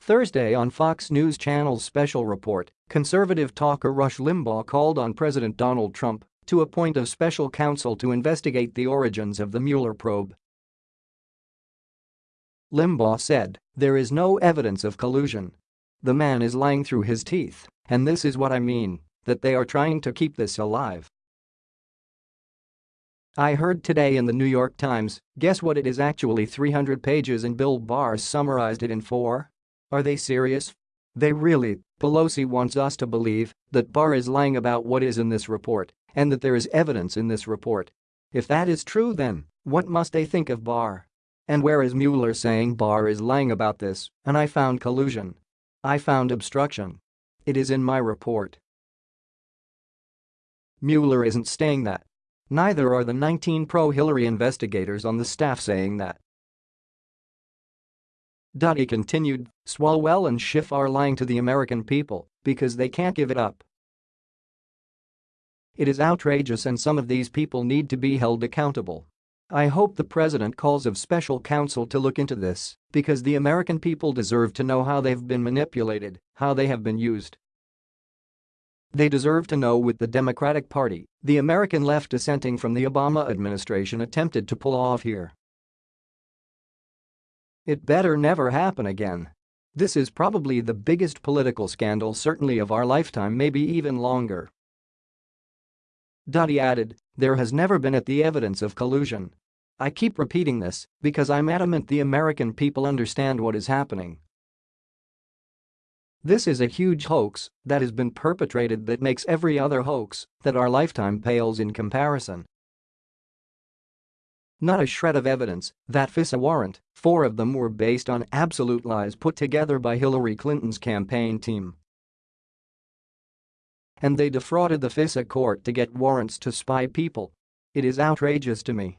Thursday on Fox News Channel's special report, conservative talker Rush Limbaugh called on President Donald Trump to appoint a special counsel to investigate the origins of the Mueller probe. Limbaugh said, there is no evidence of collusion. The man is lying through his teeth, and this is what I mean, that they are trying to keep this alive. I heard today in the New York Times, guess what it is actually 300 pages and Bill Barr summarized it in four? Are they serious? They really, Pelosi wants us to believe that Barr is lying about what is in this report and that there is evidence in this report. If that is true then, what must they think of Barr? And where is Mueller saying Barr is lying about this and I found collusion? I found obstruction. It is in my report. Mueller isn't saying that. Neither are the 19 pro-Hillary investigators on the staff saying that. He continued, Swalwell and Schiff are lying to the American people because they can't give it up. It is outrageous and some of these people need to be held accountable. I hope the president calls of special counsel to look into this because the American people deserve to know how they've been manipulated, how they have been used. They deserve to know with the Democratic Party, the American left dissenting from the Obama administration attempted to pull off here. It better never happen again. This is probably the biggest political scandal certainly of our lifetime maybe even longer. He added, there has never been at the evidence of collusion. I keep repeating this because I'm adamant the American people understand what is happening. This is a huge hoax that has been perpetrated that makes every other hoax that our lifetime pales in comparison. Not a shred of evidence that FISA warrant, four of them were based on absolute lies put together by Hillary Clinton's campaign team. And they defrauded the FISA court to get warrants to spy people. It is outrageous to me.